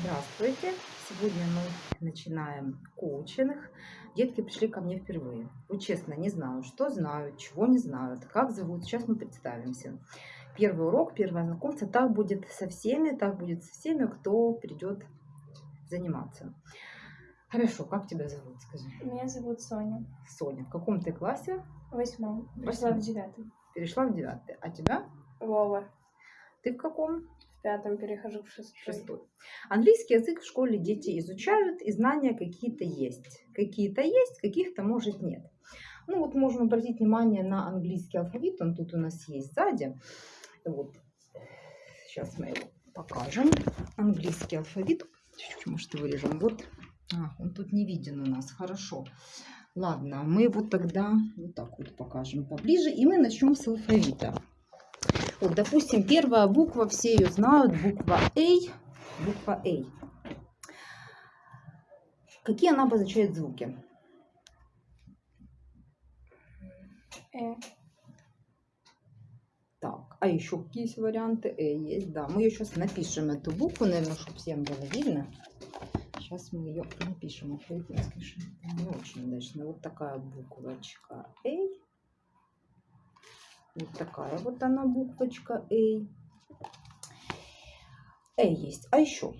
Здравствуйте! Сегодня мы начинаем коучинг. Детки пришли ко мне впервые. Вот честно, не знаю, что знают, чего не знают, как зовут. Сейчас мы представимся. Первый урок, первое знакомство. Так будет со всеми, так будет со всеми, кто придет заниматься. Хорошо, как тебя зовут, скажи? Меня зовут Соня. Соня. В каком ты классе? Восьмом. Восьмом. в девятый. Перешла в девятый. А тебя? Вова. Ты в каком? Пятом перехожу в шестой. Шестой. Английский язык в школе дети изучают, и знания какие-то есть. Какие-то есть, каких-то, может, нет. Ну вот можем обратить внимание на английский алфавит, он тут у нас есть сзади. Вот. Сейчас мы его покажем. Английский алфавит. Чуть-чуть, может, вырежем. Вот. А, он тут не виден у нас. Хорошо. Ладно, мы вот тогда вот так вот покажем поближе. И мы начнем с алфавита. Вот, допустим, первая буква, все ее знают, буква А. Буква А. Какие она обозначает звуки? Э. Так, а еще какие есть варианты? Э есть, да. Мы ее сейчас напишем, эту букву, наверное, чтобы всем было видно. Сейчас мы ее напишем. Конечно, не очень удачно. Вот такая буквочка А. Вот такая вот она буквочка А. Э есть. А еще?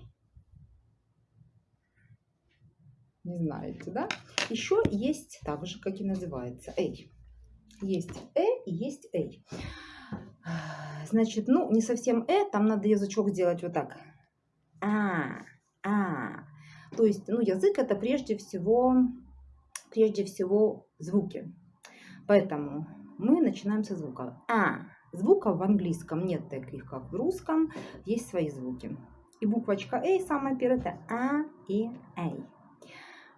Не знаете, да? Еще есть так же, как и называется. Эй. Есть Э и есть Эй. Значит, ну, не совсем Э, там надо язычок делать вот так. А, а. То есть, ну, язык это прежде всего, прежде всего звуки. Поэтому мы начинаем со звука. А. Звуков в английском нет таких, как в русском. Есть свои звуки. И буквочка А самая первая это А и А.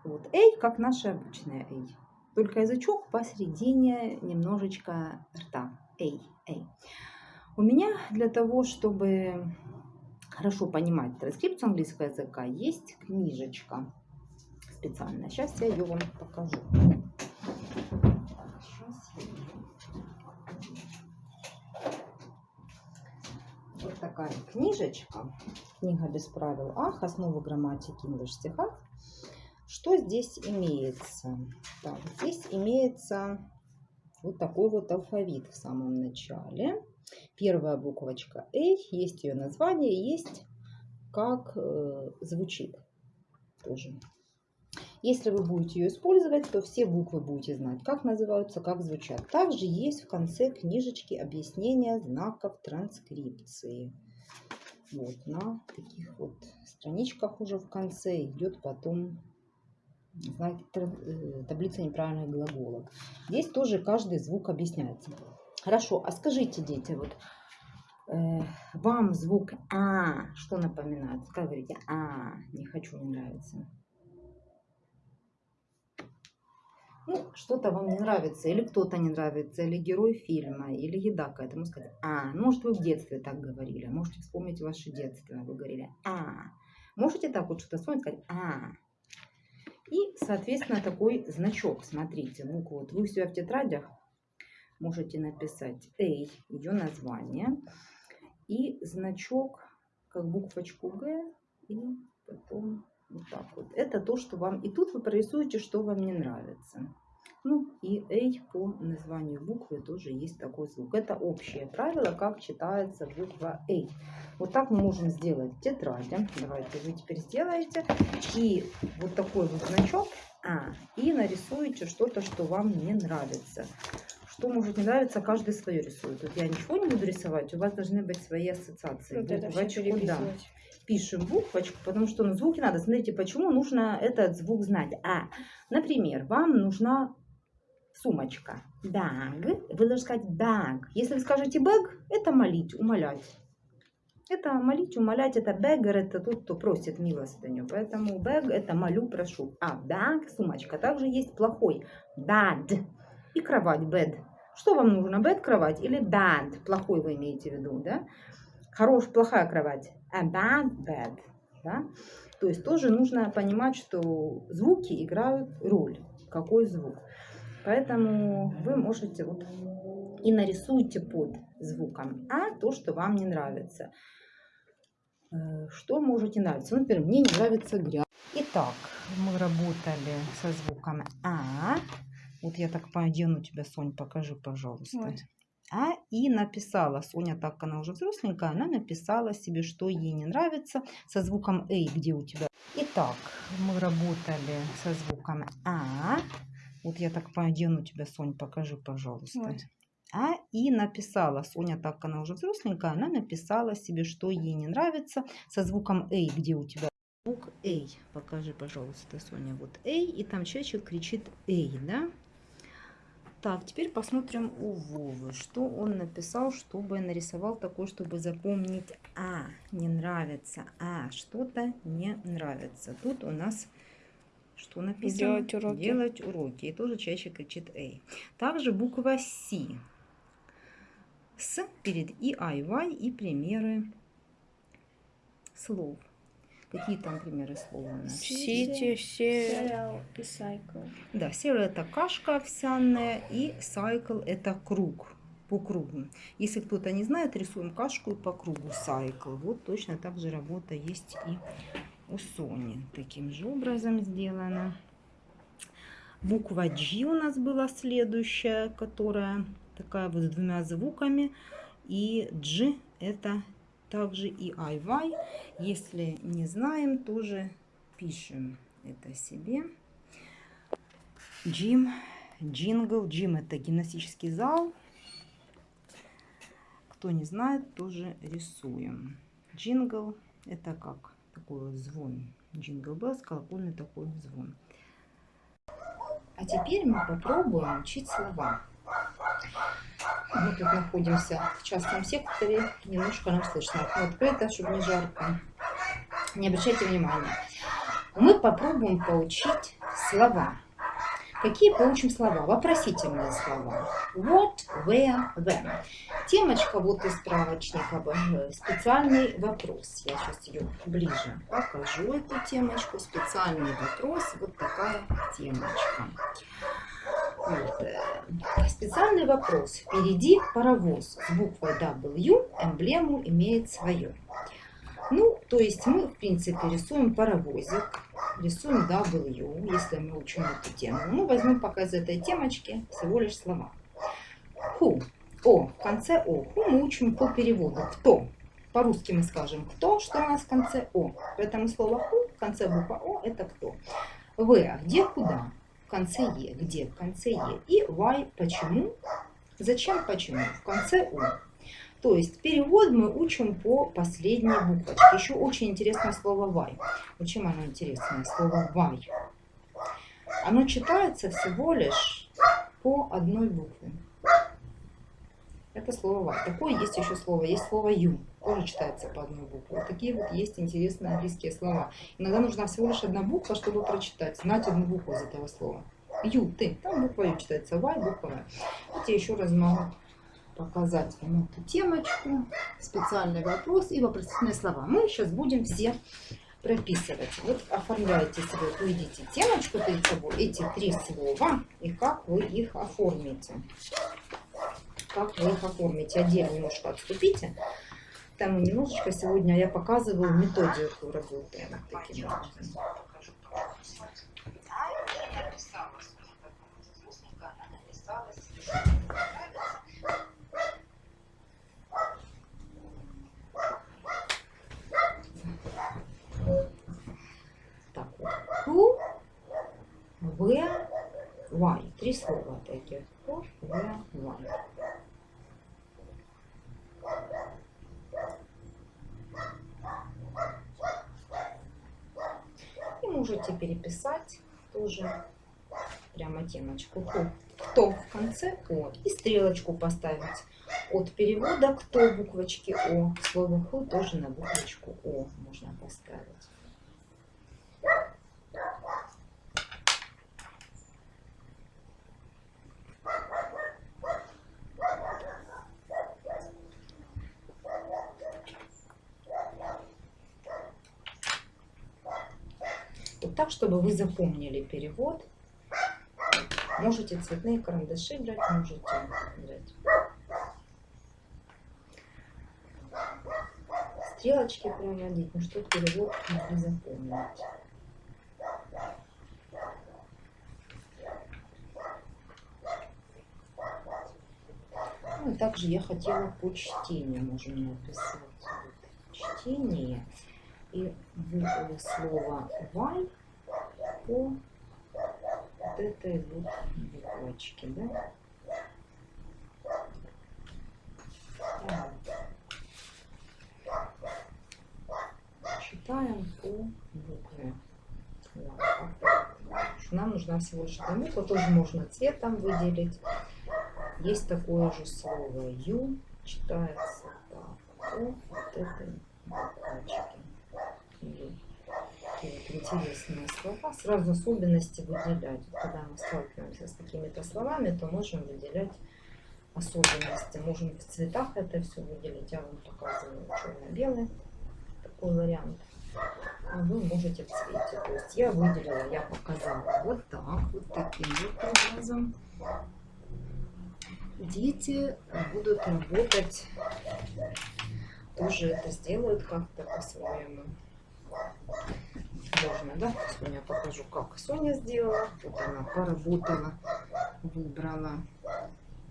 Вот А как наша обычная А. Только язычок посередине немножечко рта. Эй, эй. У меня для того, чтобы хорошо понимать транскрипцию английского языка, есть книжечка специальная. Сейчас я ее вам покажу. Сейчас я её- Вот такая книжечка. Книга без правил Ах, основы грамматики English стиха. Что здесь имеется? Так, здесь имеется вот такой вот алфавит в самом начале. Первая буквочка А, есть ее название, есть как э, звучит тоже. Если вы будете ее использовать, то все буквы будете знать, как называются, как звучат. Также есть в конце книжечки объяснения знаков транскрипции. Вот на таких вот страничках уже в конце идет потом знаки, э, таблица неправильных глаголов. Здесь тоже каждый звук объясняется. Хорошо, а скажите, дети, вот э, вам звук А что напоминает? Говорите, А, не хочу, не нравится. Ну, что-то вам не нравится, или кто-то не нравится, или герой фильма, или еда какая-то. Можно сказать, а, ну, может, вы в детстве так говорили, можете вспомнить ваше детство, вы говорили, а. Можете так вот что-то вспомнить, сказать, а. И, соответственно, такой значок, смотрите, букву, вот вы себя в тетрадях можете написать A, ее название, и значок, как буквочку Г, и потом вот так вот. Это то, что вам... И тут вы прорисуете, что вам не нравится. Ну и A по названию буквы тоже есть такой звук. Это общее правило, как читается буква A. Вот так мы можем сделать в тетради. Давайте вы теперь сделаете. И вот такой вот значок А. И нарисуете что-то, что вам не нравится. Что может не нравиться, каждый свое рисует. Тут я ничего не буду рисовать, у вас должны быть свои ассоциации. Вот это все да. Пишем буквочку, потому что на звуки надо. Смотрите, почему нужно этот звук знать. А, например, вам нужна сумочка. Bag. Вы должны сказать bag. Если вы скажете bag, это молить, умолять. Это молить, умолять, это beggar, это тот, кто просит милостыню. Поэтому bag это молю, прошу. А bag, сумочка. Также есть плохой. Bad. И кровать, bed. Что вам нужно, bed, кровать или bad? Плохой вы имеете в виду, да? Хорош, плохая кровать. A bad bed. Да? То есть тоже нужно понимать, что звуки играют роль. Какой звук. Поэтому вы можете вот и нарисуйте под звуком А то, что вам не нравится. Э, Что может не нравиться? Ну, Например, мне не нравится грязь. Итак, мы работали со звуком А. Вот я так одену тебя, Сонь, покажи, пожалуйста. Вот. А и написала, Соня, так она уже взросленькая, она написала себе, что ей не нравится, со звуком Эй, где у тебя. Итак, мы работали со звуком А. Вот я так одену тебя, Сонь, покажи, пожалуйста. Вот. А и написала, Соня, так она уже взросленькая, она написала себе, что ей не нравится, со звуком Эй, где у тебя. Звук Эй, покажи, пожалуйста, Соня, вот Эй, и там человечек кричит Эй, да? Так, теперь посмотрим у Вовы, что он написал, чтобы нарисовал такое, чтобы запомнить А, не нравится, А, что-то не нравится. Тут у нас что написано? Делать уроки. Делать уроки. И тоже чаще кричит Эй. Также буква С. С перед И, А и Y и примеры слов. Какие там примеры слов у нас? Сити, все сериал и сайкл. Да, серый это кашка овсяная и сайкл это круг по кругу. Если кто-то не знает, рисуем кашку и по кругу сайкл. Вот точно так же работа есть и у Сони. Таким же образом сделано. Буква G у нас была следующая, которая такая вот с двумя звуками. И G это также и I, Y. Если не знаем, тоже пишем это себе. Gym, jingle. Джим это гимнастический зал. Кто не знает, тоже рисуем. Джингл это как такой вот звон. Jingle bells, колокольный такой звон. А теперь мы попробуем учить слова. Мы тут находимся в частном секторе, немножко нам слышно. Открыто, чтобы не жарко. Не обращайте внимания. Мы попробуем поучить слова. Какие поучим слова? Вопросительные слова. What, where, when. Темочка вот из справочника. э, Специальный вопрос. Я сейчас ее ближе покажу, эту темочку. Специальный вопрос. Вот такая темочка. Специальный вопрос. Впереди паровоз с буквой W, эмблему имеет свое. Ну, то есть мы, в принципе, рисуем паровозик, рисуем W, если мы учим эту тему. Ну, возьмем пока из этой темочки всего лишь слова. Who, О, в конце О. Who мы учим по переводу. Кто? По-русски мы скажем кто, что у нас в конце О. Поэтому слово who в конце буква О это кто. Where, где, куда? В конце Е, где, в конце Е. И why, почему? Зачем, почему? В конце О. То есть перевод мы учим по последней буквочке. Еще очень интересное слово. Вот чем оно интересное? Слово why. Оно читается всего лишь по одной букве. Это слово why. Такое есть еще слово. Есть слово you. Тоже читается по одной букве. Вот такие вот есть интересные английские слова. Иногда нужна всего лишь одна буква, чтобы прочитать. Знать одну букву из этого слова. You, ты. Там буква you читается. Why, буква Y. Вот я еще раз могу показать вам эту темочку. Специальный вопрос и вопросительные слова. Мы сейчас будем все прописывать. Вот оформляете себе, увидите темочку перед собой, эти три слова, и как вы их оформите. Как вы их оформите. Отдельно немножко отступите. Там немножечко сегодня я показываю методику работы. Вот таким образом. Так вот. Who, where, why. Три слова таких. Who, where, why. И можете переписать тоже прямо темочку. Who, кто в конце О. И стрелочку поставить от перевода кто буквочки О. Слово who тоже на буквочку О можно поставить. Так, чтобы вы запомнили перевод. Можете цветные карандаши брать, можете брать стрелочки проводить, ну что перевод могли запомнить. Ну и также я хотела по чтению, можем написать чтение и слово вай по вот этой вот буквочке, да? Читаем по букве. Нам нужна всего лишь одна буква, тоже можно цветом выделить. Есть такое же слово ю, читается так, по вот этой буквочке. Такие вот интересные слова. Сразу особенности выделять. Когда мы сталкиваемся с какими-то словами, то можем выделять особенности. Можем в цветах это все выделить. Я вам показываю черно-белый такой вариант. А вы можете в цвете. То есть я выделила, я показала вот так, вот таким вот образом. Дети будут работать, тоже это сделают как-то по-своему. Можно, да? Сегодня я покажу, как Соня сделала. Вот она поработала, выбрала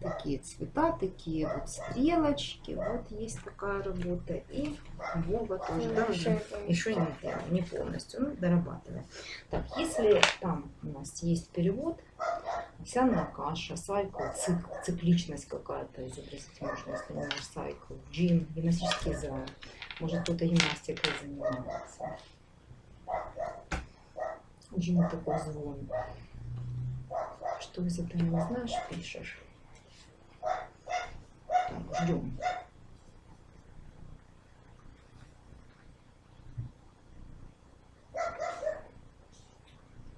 такие цвета, такие вот стрелочки. Вот есть такая работа. И Вова тоже даже еще еще не, не полностью, ну, дорабатываем. Так, если там у нас есть перевод, овсяная каша, сайкл, цикл, цикличность какая-то изобразить можно, если не наш сайкл, джим, гимнастический зал. Может, кто-то гимнастикой занимается. Джим такой звон. Что из этого не знаешь, пишешь. Так, ждем.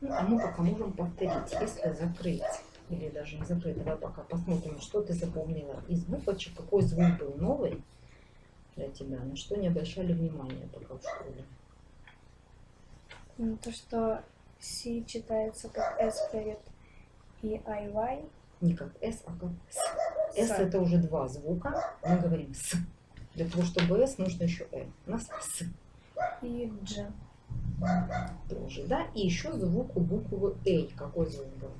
Ну, а мы пока можем повторить, если закрыть или даже не закрыть, давай пока посмотрим, что ты запомнила из буквочек, какой звук был новый для тебя, на что не обращали внимания пока в школе. Ну, то, что C читается как S перед и IY. Не как S, а как С. S С. это уже два звука, мы говорим С. Для того, чтобы S, нужно еще Э. У нас С и G. тоже, да? И еще звук у буквы Эй. Какой звук был?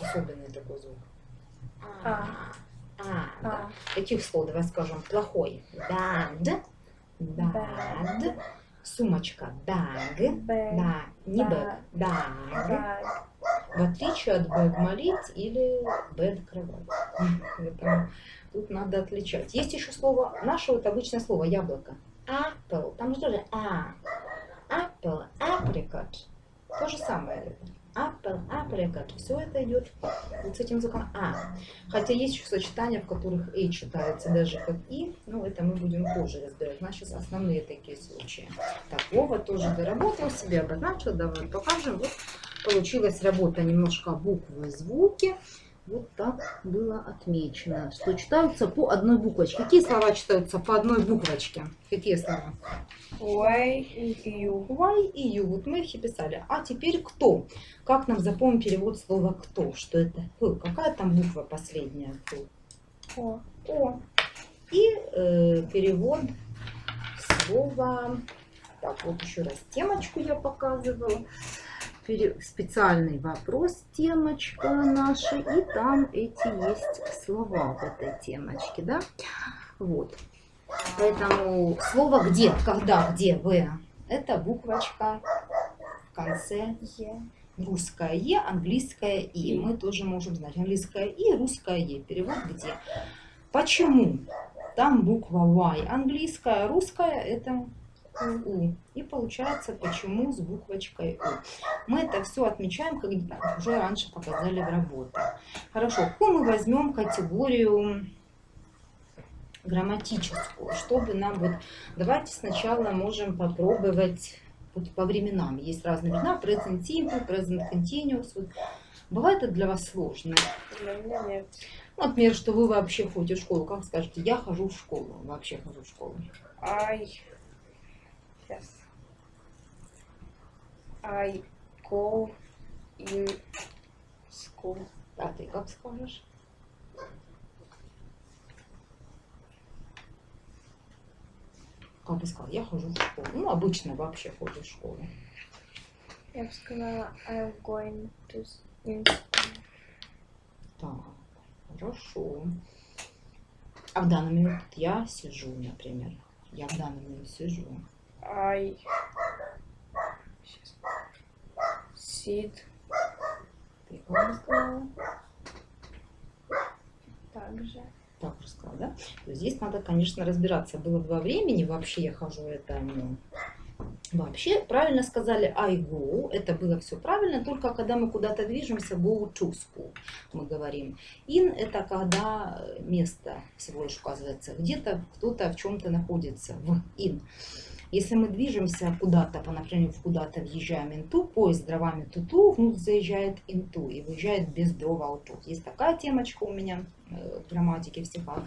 Особенный такой звук. А. А, да. А. Каких слов, давай скажем, плохой? Bad. Bad. Сумочка. Bag. Б. Да, не bag. Bag. Бag. В отличие от bag молить или bed кровать. Поэтому тут надо отличать. Есть еще слово, наше вот обычное слово яблоко. Apple. Там же тоже а. Apple, apricot. То же самое. Apple, apricot. Все это идет вот с этим звуком а. Хотя есть еще сочетания, в которых и читается даже как и. Ну, это мы будем позже разбирать. У нас сейчас основные такие случаи. Так, Вова тоже доработал себе, обозначил. Давай покажем. Вот получилась работа немножко буквы звуки. Вот так было отмечено, что читаются по одной буквочке. Какие слова читаются по одной буквочке? Какие слова? Y и U. Y и Ю. Вот мы их и писали. А теперь кто? Как нам запомнить перевод слова кто? Что это? Какая там буква последняя? О. О. И э, перевод слова... Так, вот еще раз темочку я показывала. Специальный вопрос, темочка наша. И там эти есть слова в этой темочке, да? Вот. Поэтому слово где, когда, где, в. Это буквочка в конце Е. русское Е, английское И. Мы тоже можем знать английское И, русское Е. Перевод где? Почему? Там буква Y английская, русская это У. И получается, почему с буквочкой У. Мы это все отмечаем, как уже раньше показали в работе. Хорошо, какую мы возьмем категорию грамматическую, чтобы нам вот... Давайте сначала можем попробовать вот по временам. Есть разные времена, present simple, present continuous. Вот. Бывает это для вас сложно? Для меня нет. Ну, Например, что вы вообще ходите в школу. Как скажете, я хожу в школу, вообще хожу в школу. I. Сейчас. I go in school. А ты как скажешь? Как бы сказала, я хожу в школу. Ну, обычно вообще ходишь в школу. Я бы сказала, I'm going to in school. Так, хорошо. А в данный момент я сижу, например. Я в данный момент сижу. I sit также. Так уже сказала, да? То здесь надо, конечно, разбираться. Было два времени, вообще я хожу это, ну, вообще правильно сказали I go, это было все правильно, только когда мы куда-то движемся, go to school, мы говорим. In это когда место всего лишь указывается, где-то кто-то в чем-то находится, в in. Если мы движемся куда-то, по направлению куда-то въезжаем into, поезд с дровами туту, внутрь заезжает into и выезжает без дрова out. Есть такая темочка у меня э, в грамматике, в стихах.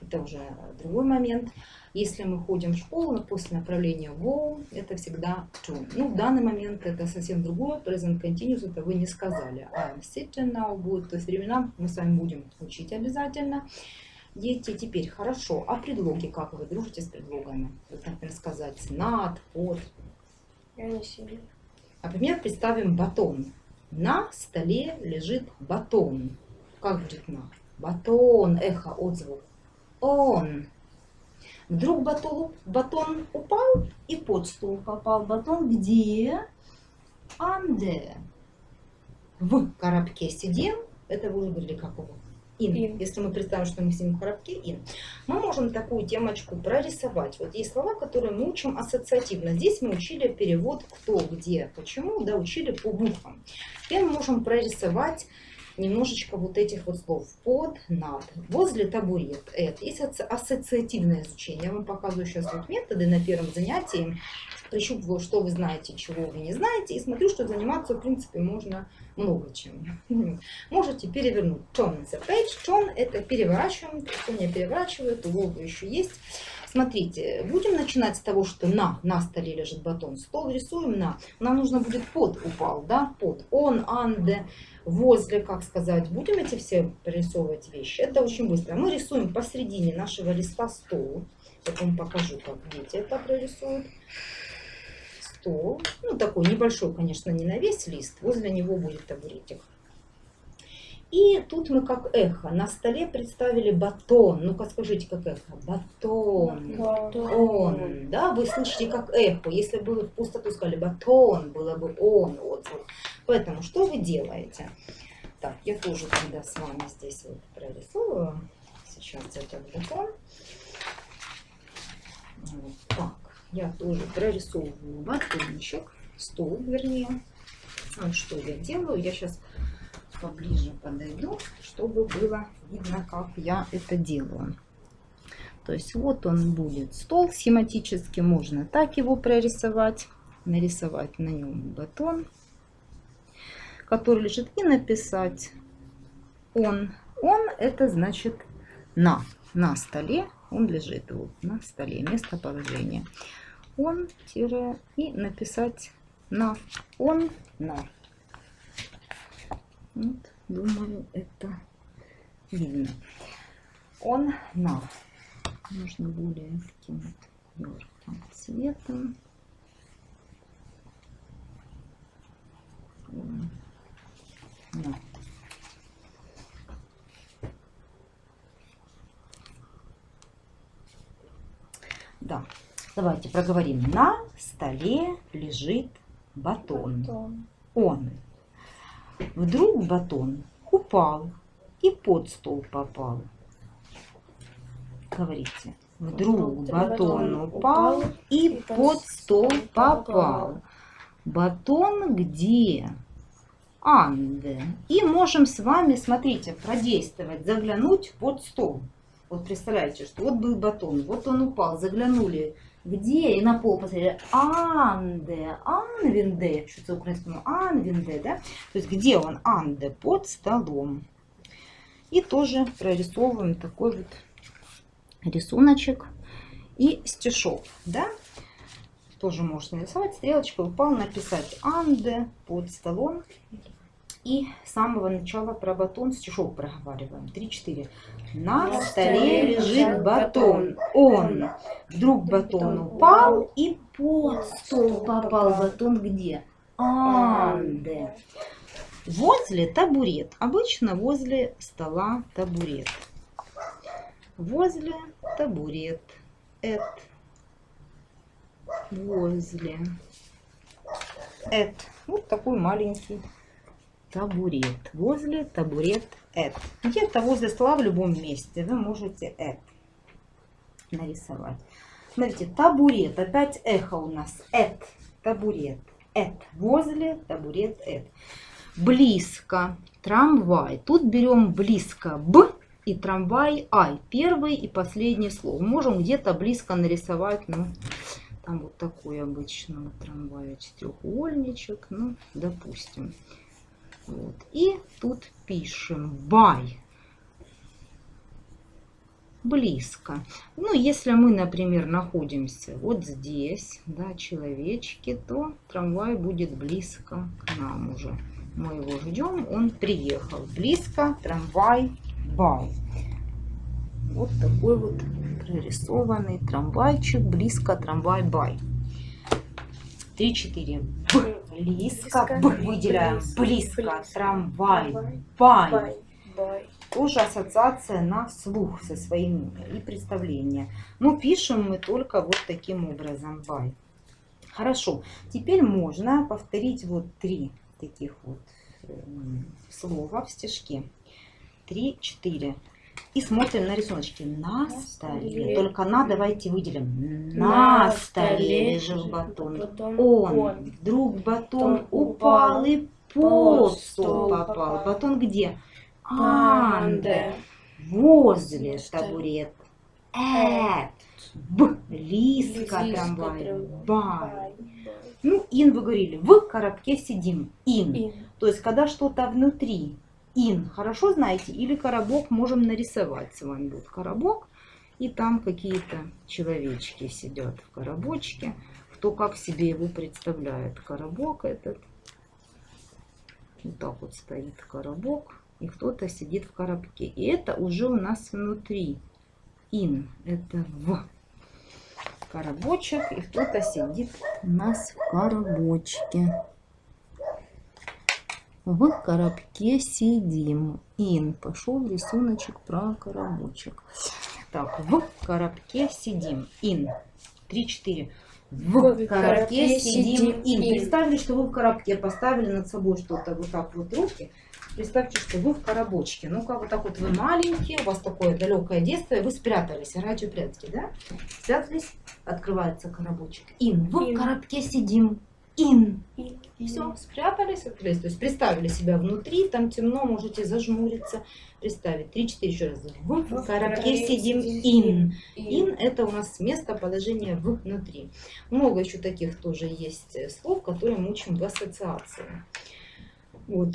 Это уже другой момент. Если мы ходим в школу, после направления go, это всегда to. Ну, в данный момент это совсем другое. Present continuous, это вы не сказали. I'm sitting now будет. То есть времена мы с вами будем учить обязательно. Дети, теперь хорошо. А предлоги, как вы дружите с предлогами? Вот, например, сказать над, под. Я не сильно. Например, представим батон. На столе лежит батон. Как будет на? Батон, эхо, отзвук. Он. Вдруг батон, батон упал и под стол попал. Батон где? Анде. В коробке сидим. Это вы уже говорили, как его? In. In. Если мы представим, что мы сидим в коробке, in. Мы можем такую темочку прорисовать. Вот есть слова, которые мы учим ассоциативно. Здесь мы учили перевод кто, где, почему, да, учили по буквам. Теперь мы можем прорисовать немножечко вот этих вот слов. Под, над, возле табурет. Это есть ассоциативное изучение. Я вам показываю сейчас вот методы на первом занятии. Прищупываю, что вы знаете, чего вы не знаете. И смотрю, что заниматься, в принципе, можно много чем. Можете перевернуть turn the page. Turn это переворачиваем. Кто не переворачивает, у Вовы еще есть. Смотрите, будем начинать с того, что на, на столе лежит батон. Стол рисуем на. Нам нужно будет под упал, да, под. Он, анде, возле, как сказать. Будем эти все прорисовывать вещи. Это очень быстро. Мы рисуем посередине нашего листа стол. Потом покажу, как дети это прорисуют. Стол. Ну, такой небольшой, конечно, не на весь лист. Возле него будет табуретик. И тут мы как эхо. На столе представили батон. Ну-ка скажите, как эхо. Батон. Он. Да, вы слышите как эхо. Если бы вы в пустоту сказали батон, было бы он. Вот, вот. Поэтому что вы делаете? Так, я тоже тогда с вами здесь вот прорисую. Сейчас этот батон. Вот так. Я тоже прорисовываю батончик. Стол, вернее. А что я делаю? Я сейчас поближе подойду, чтобы было видно, как я это делаю. То есть вот он будет стол схематически, можно так его прорисовать, нарисовать на нем батон, который лежит, и написать он. Он это значит на, на столе, он лежит вот на столе, местоположение. Он, тире, и написать на, он, на. Вот, думаю, это видно. Он на. Нужно более таким вот ярким цветом. На. Да, давайте проговорим. На столе лежит батон. Батон. Он. Вдруг батон упал и под стол попал. Говорите. Вдруг батон упал и под стол попал. Батон где? Анде. И можем с вами, смотрите, продействовать, заглянуть под стол. Вот представляете, что вот был батон, вот он упал, заглянули где и на пол посмотрели Анде, Анвинде, что-то украинскому Анвинде, да? То есть где он Анде? Под столом. И тоже прорисовываем такой вот рисуночек и стишок, да? Тоже можно нарисовать, стрелочкой упал, написать Анде под столом. И с самого начала про батон стишок проговариваем. Три-четыре. На На столе лежит батон. батон. Он. Вдруг батон упал и под стол попал. Батон где? Анде. Возле табурет. Обычно возле стола табурет. Возле табурет. Эт. Возле. Эт. Вот такой маленький табурет. Возле табурет эт. Где-то возле стола в любом месте вы можете эт нарисовать. Смотрите, табурет. Опять эхо у нас. Эт. Табурет. Эт. Возле табурет эт. Близко. Трамвай. Тут берем близко б и трамвай ай. Первый и последний слово. Можем где-то близко нарисовать, ну, там вот такой обычного трамвая четырехугольничек, ну, допустим. Вот. И тут пишем by близко. Ну, если мы, например, находимся вот здесь, да, человечки, то трамвай будет близко к нам уже. Мы его ждем, он приехал. Близко трамвай бай. Вот такой вот прорисованный трамвайчик, близко трамвай бай. 3-4. Близко. близко. Выделяем. Близко. близко. близко. Трамвай. Бай. Бай. Бай. Бай. Тоже ассоциация на слух со своим и представление. Но пишем мы только вот таким образом. Бай. Хорошо. Теперь можно повторить вот три таких вот э, слова в стежке. Три, четыре. И смотрим на рисуночки. На столе. Только на давайте выделим. На столе лежал батон. Батон. Он. Вдруг батон упал и под под стол попал. Батон где? Анде. Анде. Возле табурет. Эт. Б. Близко трамвай. Бай. Ну, ин вы говорили. В коробке сидим. Ин. Ин. То есть, когда что-то внутри. Ин. Хорошо знаете? Или коробок можем нарисовать с вами. Вот коробок. И там какие-то человечки сидят в коробочке. Кто как себе его представляет. Коробок этот. Вот так вот стоит коробок. И кто-то сидит в коробке. И это уже у нас внутри. Ин. Это в коробочек. И кто-то сидит у нас в коробочке. В коробке сидим. Ин. Пошел рисуночек про коробочек. Так, в коробке сидим. Ин. Три-четыре. В коробке сидим. Ин. Ин. Представьте, что вы в коробке поставили над собой что-то вот так вот руки. Представьте, что вы в коробочке. Ну-ка, вот так вот вы маленькие, у вас такое далекое детство, и вы спрятались, радио прятки, да? Спрятались, открывается коробочек. Ин. В Ин. коробке сидим. И все, спрятались, открылись. То есть представили себя внутри, там темно, можете зажмуриться, представить. Три-четыре еще раз. В В коробке сидим. сидим. Ин. Ин это у нас местоположение внутри. Много еще таких тоже есть э, слов, которые мы учим в ассоциации. Вот.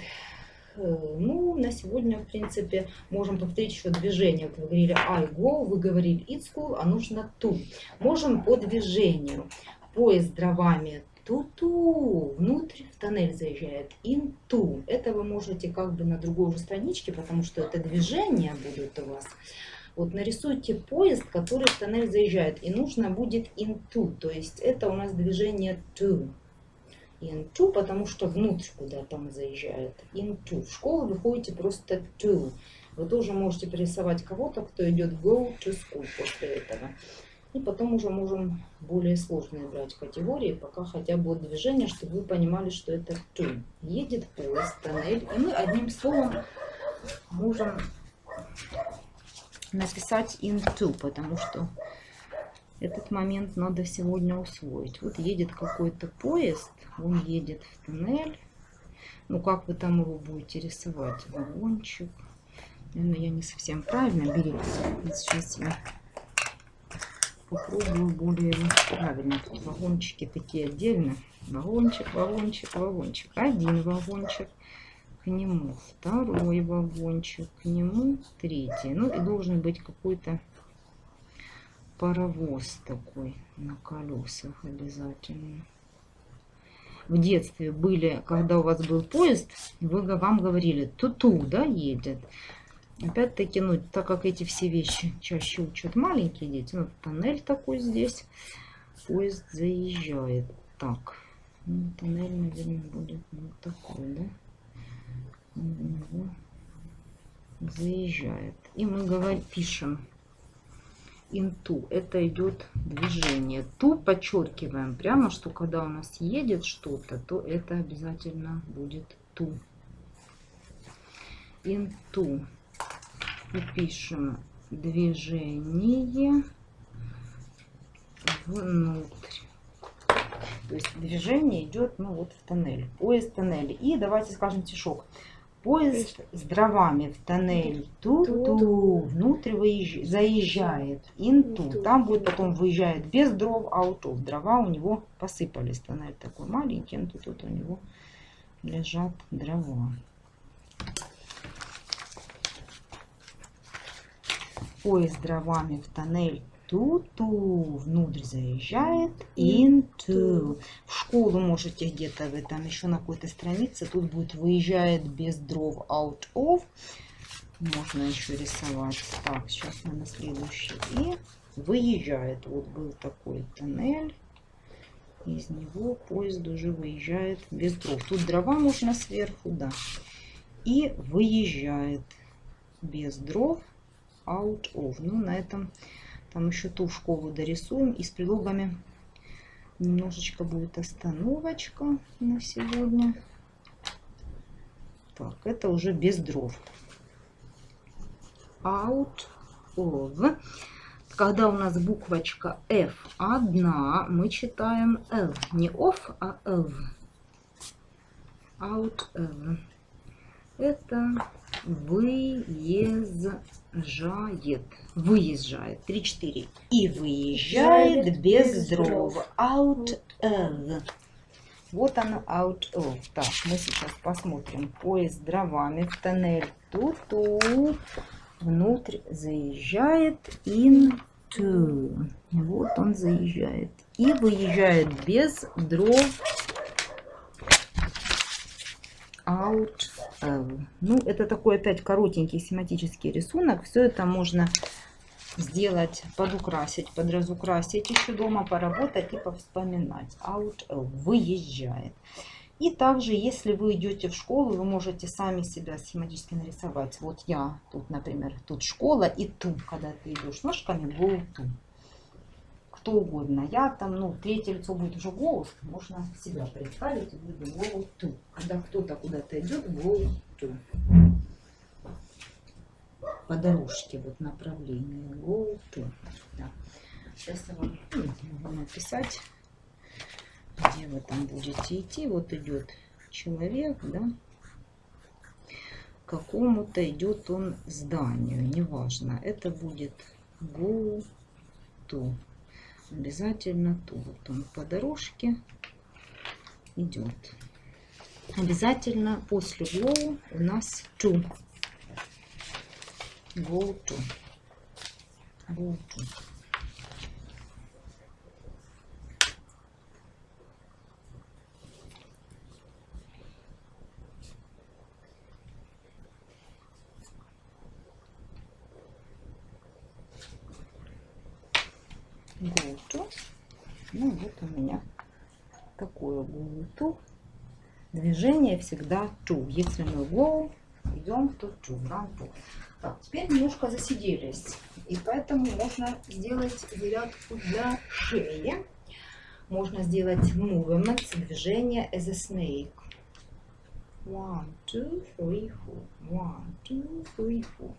Э, Ну, на сегодня, в принципе, можем повторить еще движение. Вы говорили I go, вы говорили it's school, а нужно to. Можем по движению. Поезд дровами ту-ту, внутрь в тоннель заезжает, into. Это вы можете как бы на другой уже страничке, потому что это движения будут у вас. Вот нарисуйте поезд, который в тоннель заезжает, и нужно будет into, то есть это у нас движение to. Into, потому что внутрь куда-то он заезжает. Into. В школу вы ходите просто to. Вы тоже можете порисовать кого-то, кто идет go to school после этого. И потом уже можем более сложные брать категории, пока хотя бы движение, чтобы вы понимали, что это to. Едет поезд, тоннель, и мы одним словом можем написать into, потому что этот момент надо сегодня усвоить. Вот едет какой-то поезд, он едет в тоннель. Ну, как вы там его будете рисовать? Вагончик. Наверное, я не совсем правильно. Вот Сейчас я попробую более правильно. Тут вагончики такие отдельно. Вагончик, вагончик, вагончик. Один вагончик к нему, второй вагончик к нему, третий. Ну и должен быть какой-то паровоз такой на колесах обязательно. в детстве были, когда у вас был поезд, вы, вам говорили, ту-ту, да, едет. Опять-таки, ну, так как эти все вещи чаще учат маленькие дети, ну, тоннель такой здесь, поезд заезжает. Так, ну, тоннель, наверное, будет вот такой, да? Заезжает. И мы говорим, пишем into. Это идет движение. Ту подчеркиваем прямо, что когда у нас едет что-то, то это обязательно будет ту. Into. Пишем движение внутрь. То есть движение идет ну вот в тоннель. Поезд в тоннеле. И давайте скажем стишок. Поезд с дровами в тоннель ту-ту, внутрь выезж- заезжает, инту. Там будет потом выезжает без дров, аутов. Дрова у него посыпались. Тоннель такой маленький, инту тут у него лежат дрова. Поезд с дровами в тоннель ту-ту, внутрь заезжает, into. В школу можете где-то вы там еще на какой-то странице, тут будет выезжает без дров, out of. Можно еще рисовать. Так, сейчас мы на следующий. И выезжает. Вот был такой тоннель. Из него поезд уже выезжает без дров. Тут дрова можно сверху, да. И выезжает без дров, out of. Ну, на этом там еще ту школу дорисуем. И с прилогами немножечко будет остановочка на сегодня. Так, это уже без дров. Out of. Когда у нас буквочка F одна, мы читаем L. Не off, а L. Out of. Это выезжает. Выезжает. 3-4. И выезжает без без дров. Out of. Вот оно out of. Так, мы сейчас посмотрим. Поезд с дровами в тоннель. Ту-ту. Внутрь заезжает into. Вот он заезжает. И выезжает без дров out. Ну, это такой опять коротенький семантический рисунок. Все это можно сделать, подукрасить, подразукрасить еще дома, поработать и повспоминать. Out of. Выезжает. И также, если вы идете в школу, вы можете сами себя схематически нарисовать. Вот я тут, например, тут школа и ту, когда ты идешь ножками, go to. Кто угодно. Я там, ну, третье лицо будет уже голос, можно себя представить и буду go to. Когда кто-то куда-то идет, go to. По дорожке, вот направление, go to. Да. Сейчас я вам ну, могу написать где вы там будете идти. Вот идет человек, да, какому-то идет он зданию, неважно. Это будет go to. Обязательно то. Вот он по дорожке идет. Обязательно после go у нас to. Go to. go to. Ну вот у меня такое go to. Движение всегда to. Если мы go, идем то to, run to. Так, теперь немножко засиделись. И поэтому можно сделать зарядку для шеи. Можно сделать movement, движение as a snake. One, two, three, four. One, two, three, four.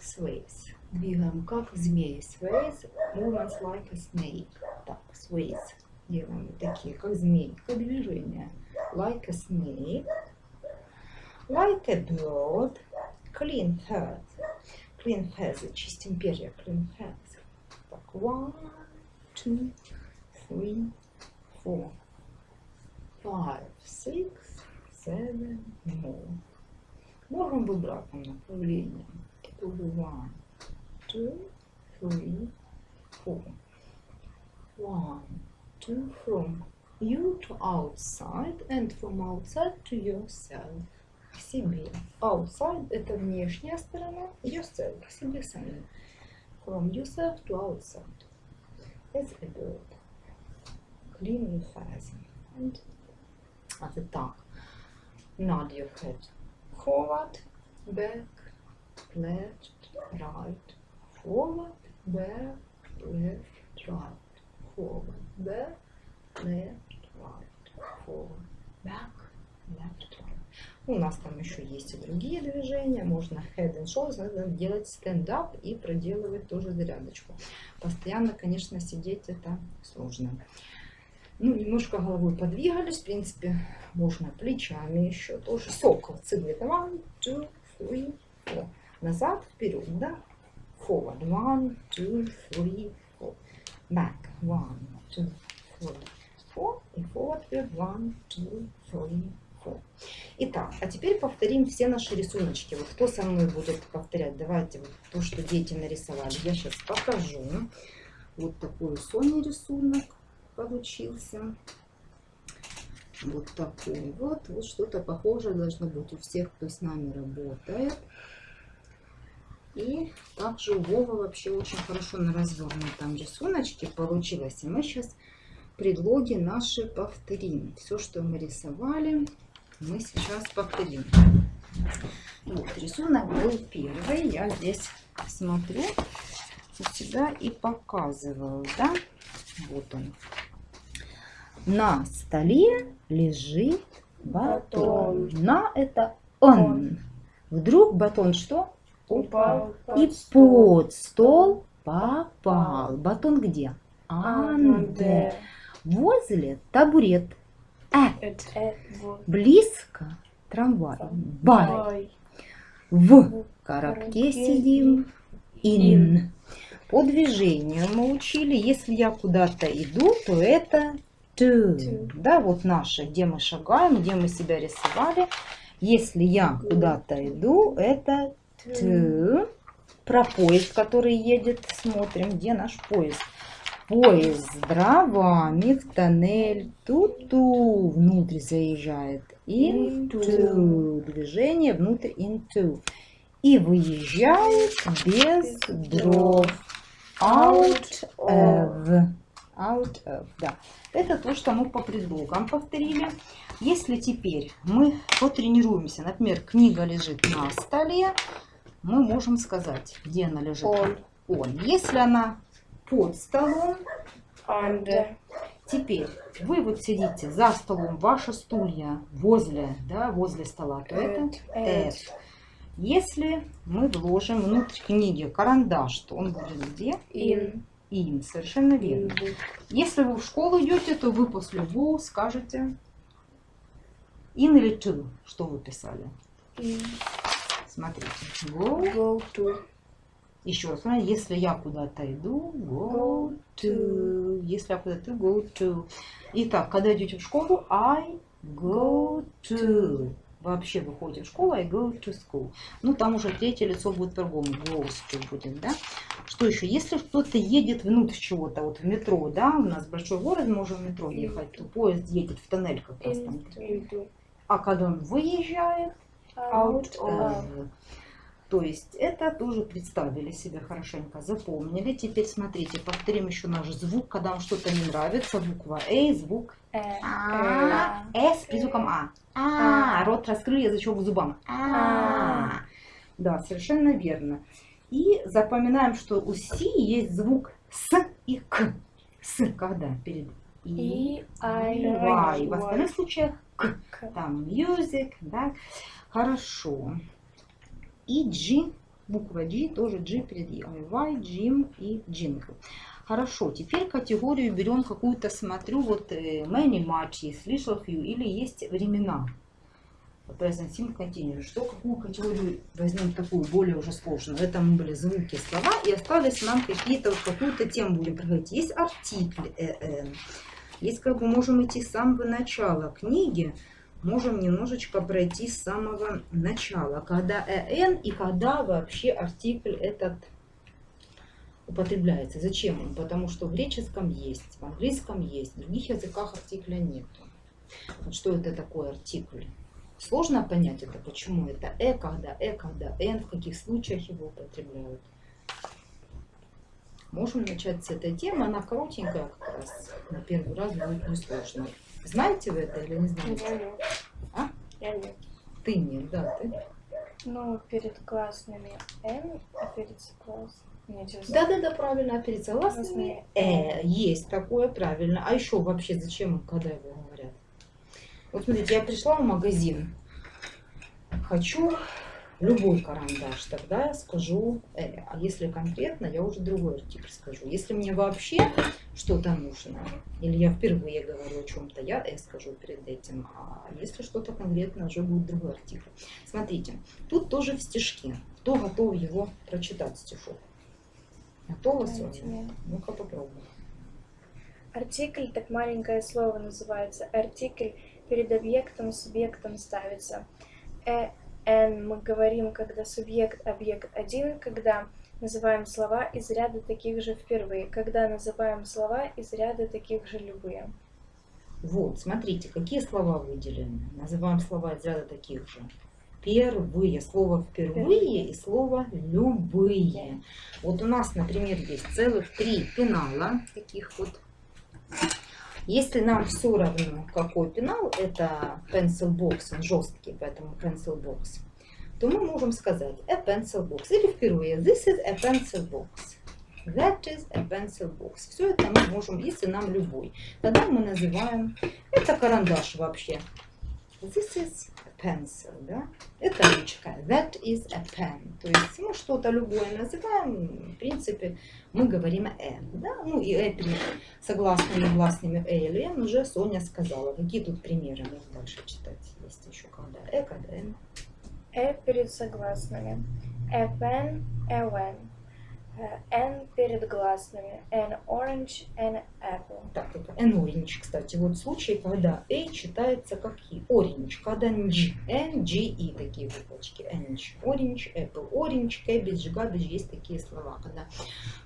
Sways. Двигаем как змеи. Sways. Movements like a snake. Так, sways. Делаем такие, как змеи. Как движение. Like a snake. Like a bird. Clean head. Clean head. Чистим перья. Clean head. Так, one, two, three, four, five, six, seven, more. Можем в обратном направлении. Это уже one, two, three, four. One, two from you to outside and from outside to yourself. К себе. Outside – это внешняя сторона, yourself – к себе самим. From yourself to outside. As a bird. Clean your face. And at the top. Nod your head forward, back, left, right, forward, back, left, right, forward, back, left, right, forward, back, left, right. У нас там еще есть и другие движения. Можно head and shoulders, надо делать stand-up и проделывать тоже зарядочку. Постоянно, конечно, сидеть это сложно. Ну, немножко головой подвигались, в принципе, можно плечами еще тоже. Сокол, цигли. One, two, three, four. Назад, вперед, да? Forward. One, two, three, four. Back. One, two, three, four. И forward. One, two, three, four. Итак, а теперь повторим все наши рисуночки. Вот кто со мной будет повторять? Давайте вот то, что дети нарисовали. Я сейчас покажу. Вот такой Соня рисунок получился. Вот такой вот. Вот что-то похожее должно быть у всех, кто с нами работает. И также у Вова вообще очень хорошо на развернутом там рисуночки получилось. И мы сейчас предлоги наши повторим. Все, что мы рисовали, мы сейчас повторим. Вот, рисунок был первый. Я здесь смотрю у себя и показываю, да? Вот он. На столе лежит батон. На это он. Вдруг батон что? Упал И под стол. попал. Батон где? Анде. Возле табурет. Э. Это, э, вот. Близко трамвай. Бай. В коробке сидим. Ин. По движению мы учили, если я куда-то иду, то это. To. Да, вот наше, где мы шагаем, где мы себя рисовали. Если я куда-то иду, это to. Про поезд, который едет, смотрим, где наш поезд. Поезд с дровами в тоннель ту-ту внутрь заезжает. Into. Движение внутрь into. И выезжает без дров. Out of. Out of, да. Это то, что мы по предлогам повторили. Если теперь мы потренируемся, например, книга лежит на столе, мы можем сказать, где она лежит. Он. Он. Если она под столом, Under. теперь вы вот сидите за столом, ваши стулья возле, да, возле стола, то это at. At. Если мы вложим внутрь книги карандаш, то он будет где? In. Им, совершенно верно. In. Если вы в школу идете, то вы после go скажете in или to, что вы писали. In. Смотрите, go. Go to. Еще раз, если я куда-то иду, go to. Если я куда-то go to. Итак, когда идете в школу, I go to. Вообще выходите в школу, I go to school. Ну, там уже третье лицо будет по-другому, goes to будет, да? Что еще? Если кто-то едет внутрь чего-то, вот в метро, да, у нас большой город, мы можем в метро ехать, то поезд едет в тоннель как раз там. Into. А когда он выезжает, Out of. of. То есть это тоже представили себе хорошенько, запомнили. Теперь смотрите, повторим еще наш звук, когда вам что-то не нравится. Буква А, звук Э. А, Э. С и звуком А. А, рот раскрыли, язычок к зубам. А. Да, совершенно верно. И запоминаем, что у Си есть звук С и К. С, когда? Перед И, И. I. Y. В остальных случаях К. К. Там music, да. Хорошо. И G, буква G, тоже G перед И. Y, Jim и Jingle. Хорошо, теперь категорию берем какую-то, смотрю, вот э, many, есть little, few, или есть времена. Present simple continuous. Что, какую категорию возьмем такую, более уже сложную? Это мы были звуки, слова, и остались нам какие-то, вот какую-то тему будем проходить. Есть артикль «эн». Есть как бы можем идти с самого начала книги, можем немножечко пройти с самого начала, когда «эн» и когда вообще артикль этот употребляется. Зачем он? Потому что в греческом есть, в английском есть, в других языках артикля нет. Вот что это такое артикль? Сложно понять это, почему это э, когда э, когда н, в каких случаях его употребляют. Можем начать с этой темы, она коротенькая как раз, на первый раз будет несложно. Знаете вы это или не знаете? Я нет. А? Я нет. Ты нет, да, ты. Ну, перед классными Н, а перед согласными... Да-да-да, правильно, а перед согласными э, есть такое, правильно. А еще вообще зачем, когда его говорят? Вот смотрите, я пришла в магазин, хочу любой карандаш, тогда я скажу э. А если конкретно, я уже другой артикль скажу. Если мне вообще что-то нужно, или я впервые говорю о чем-то, я э скажу перед этим. А если что-то конкретно, уже будет другой артикль. Смотрите, тут тоже в стишке. Кто готов его прочитать стишок? Готова, Соня? Ну-ка попробуй. Артикль, так маленькое слово называется. Артикль перед объектом, субъектом ставится. Э, н мы говорим, когда субъект, объект один, когда называем слова из ряда таких же впервые, когда называем слова из ряда таких же любые. Вот, смотрите, какие слова выделены. Называем слова из ряда таких же. Первые. Слово впервые и слово любые. Вот у нас, например, есть целых три пенала. Таких вот. Если нам все равно, какой пенал, это pencil box, он жесткий, поэтому pencil box, то мы можем сказать a pencil box. Или впервые this is a pencil box. That is a pencil box. Все это мы можем, если нам любой. Тогда мы называем, это карандаш вообще. This is pencil, да? Это ручка. That is a pen. То есть мы что-то любое называем, в принципе, мы говорим э, да? Ну и э перед согласными гласными э или н уже Соня сказала. Какие тут примеры можно дальше читать? Есть еще когда э, когда н. Э перед согласными. A pen, a when. Э, N перед гласными. An orange, an apple. Так, это an orange, кстати. Вот случай, когда A читается как И. Orange, когда NG. N, G, I такие буквочки. Orange, orange, apple, orange, cabbage, garbage. Есть такие слова, когда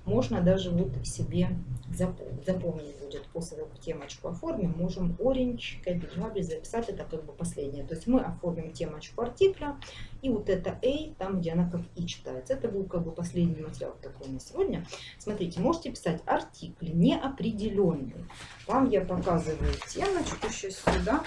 можно даже вот себе запомнить, запомнить будет. После того, как темочку оформим, можем orange, cabbage, garbage записать. Это как бы последнее. То есть мы оформим темочку артикля. И вот это A, там, где она как И читается. Это был как бы последний материал такой на сегодня. Смотрите, можете писать артикли неопределенный. Вам я показываю темочку сейчас сюда.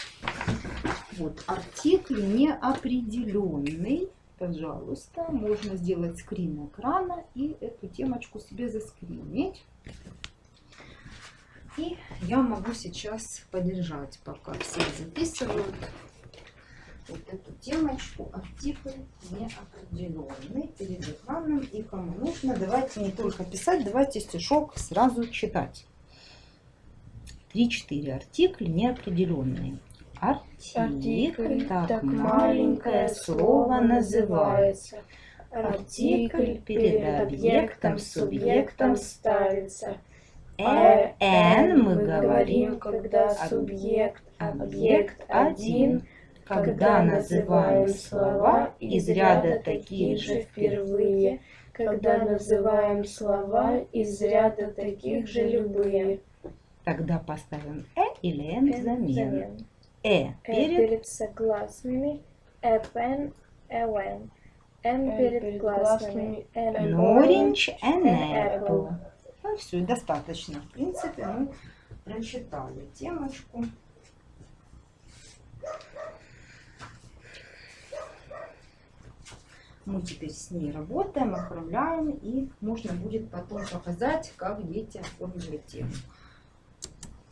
Вот, артикль неопределенный. Пожалуйста, можно сделать скрин экрана и эту темочку себе заскринить. И я могу сейчас подержать, пока все записывают вот эту темочку артикль неопределенный перед экраном. И кому нужно, давайте не только писать, давайте стишок сразу читать. 3-4 артикль неопределенные. Артикль, так, маленькое слово называется. Артикль перед объектом, субъектом ставится. Э, Н мы говорим, когда субъект, объект один, когда называем слова из ряда таких же впервые, когда называем слова из ряда таких же любые. Тогда поставим э или н взамен. Э Э перед перед согласными, э пен, э when. Н Н перед an an orange, and an apple. apple. Ну все, достаточно. В принципе, мы прочитали темочку. Мы теперь с ней работаем, оформляем, и можно будет потом показать, как дети оформили тему.